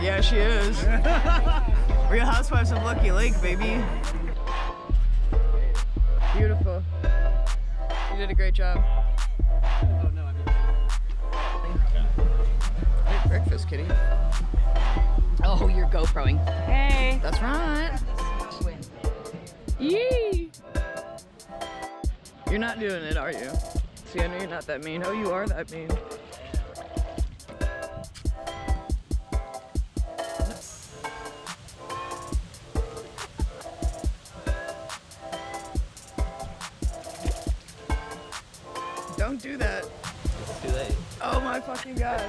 Yeah, she is. Real Housewives of Lucky Lake, baby. You did a great job. Great breakfast, kitty. Oh, you're GoProing. Hey. That's right. Yee! You're not doing it, are you? See, I know you're not that mean. Oh, you are that mean. Don't do that. It's too late. Oh my fucking god.